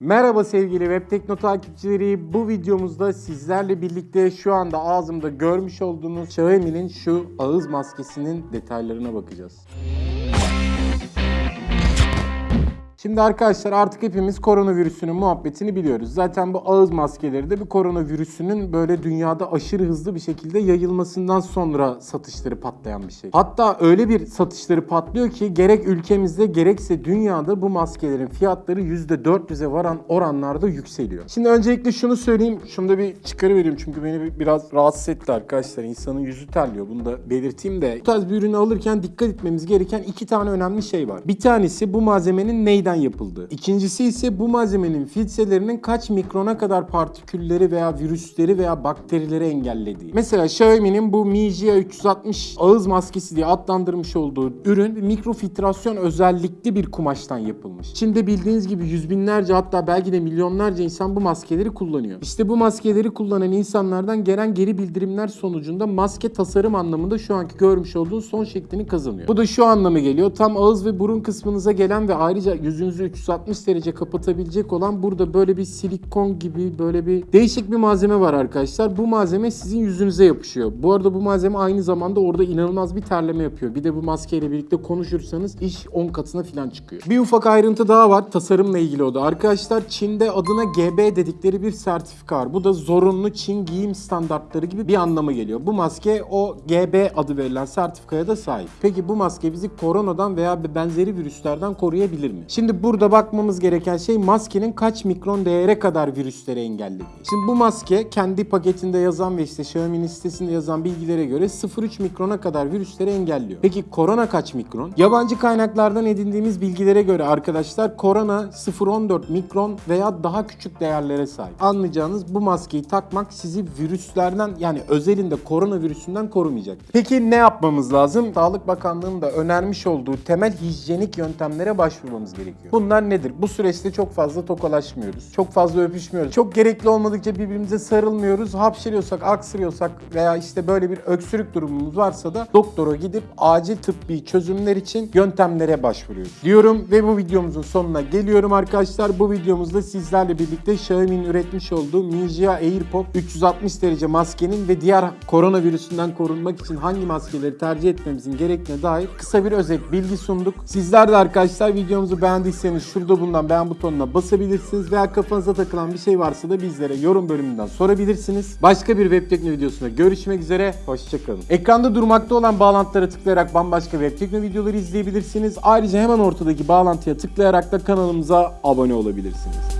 Merhaba sevgili Web Tekno takipçileri. Bu videomuzda sizlerle birlikte şu anda ağzımda görmüş olduğunuz Xiaomi'nin şu ağız maskesinin detaylarına bakacağız. Şimdi arkadaşlar artık hepimiz koronavirüsünün muhabbetini biliyoruz. Zaten bu ağız maskeleri de bir koronavirüsünün böyle dünyada aşırı hızlı bir şekilde yayılmasından sonra satışları patlayan bir şey. Hatta öyle bir satışları patlıyor ki gerek ülkemizde gerekse dünyada bu maskelerin fiyatları %400'e varan oranlarda yükseliyor. Şimdi öncelikle şunu söyleyeyim. Şunu da bir çıkarıvereyim çünkü beni bir- biraz rahatsız etti arkadaşlar. İnsanın yüzü terliyor. Bunu da belirteyim de. Bu tarz bir ürünü alırken dikkat etmemiz gereken iki tane önemli şey var. Bir tanesi bu malzemenin neyden yapıldığı. İkincisi ise bu malzemenin filtrelerinin kaç mikrona kadar partikülleri veya virüsleri veya bakterileri engellediği. Mesela Xiaomi'nin bu Mi Jia 360 ağız maskesi diye adlandırmış olduğu ürün mikrofiltrasyon özellikli bir kumaştan yapılmış. Çin'de bildiğiniz gibi yüz binlerce hatta belki de milyonlarca insan bu maskeleri kullanıyor. İşte bu maskeleri kullanan insanlardan gelen geri bildirimler sonucunda maske tasarım anlamında şu anki görmüş olduğunuz son şeklini kazanıyor. Bu da şu anlamı geliyor. Tam ağız ve burun kısmınıza gelen ve ayrıca yüzünüzü 360 derece kapatabilecek olan burada böyle bir silikon gibi böyle bir değişik bir malzeme var arkadaşlar. Bu malzeme sizin yüzünüze yapışıyor. Bu arada bu malzeme aynı zamanda orada inanılmaz bir terleme yapıyor. Bir de bu maskeyle birlikte konuşursanız iş 10 katına falan çıkıyor. Bir ufak ayrıntı daha var tasarımla ilgili o da. Arkadaşlar Çin'de adına GB dedikleri bir sertifika var. Bu da zorunlu Çin giyim standartları gibi bir anlama geliyor. Bu maske o GB adı verilen sertifikaya da sahip. Peki bu maske bizi koronadan veya benzeri virüslerden koruyabilir mi? Şimdi burada bakmamız gereken şey maskenin kaç mikron değere kadar virüsleri engellediği. Şimdi bu maske kendi paketinde yazan ve işte Xiaomi'nin sitesinde yazan bilgilere göre 0,3 mikrona kadar virüsleri engelliyor. Peki korona kaç mikron? Yabancı kaynaklardan edindiğimiz bilgilere göre arkadaşlar korona 0,14 mikron veya daha küçük değerlere sahip. Anlayacağınız bu maskeyi takmak sizi virüslerden yani özelinde koronavirüsünden korumayacak. Peki ne yapmamız lazım? Sağlık Bakanlığı'nın da önermiş olduğu temel hijyenik yöntemlere başvurmamız gerekiyor. Bunlar nedir? Bu süreçte çok fazla tokalaşmıyoruz. Çok fazla öpüşmüyoruz. Çok gerekli olmadıkça birbirimize sarılmıyoruz. Hapşırıyorsak, aksırıyorsak veya işte böyle bir öksürük durumumuz varsa da doktora gidip acil tıbbi çözümler için yöntemlere başvuruyoruz. Diyorum ve bu videomuzun sonuna geliyorum arkadaşlar. Bu videomuzda sizlerle birlikte Xiaomi'nin üretmiş olduğu Jia AirPod 360 derece maskenin ve diğer koronavirüsünden korunmak için hangi maskeleri tercih etmemizin gerektiğine dair kısa bir özet bilgi sunduk. Sizler de arkadaşlar videomuzu beğendiyseniz şurada bulunan beğen butonuna basabilirsiniz veya kafanıza takılan bir şey varsa da bizlere yorum bölümünden sorabilirsiniz. Başka bir web tekno videosunda görüşmek üzere. Hoşçakalın. Ekranda durmakta olan bağlantılara tıklayarak bambaşka web tekno videoları izleyebilirsiniz. Ayrıca hemen ortadaki bağlantıya tıklayarak da kanalımıza abone olabilirsiniz.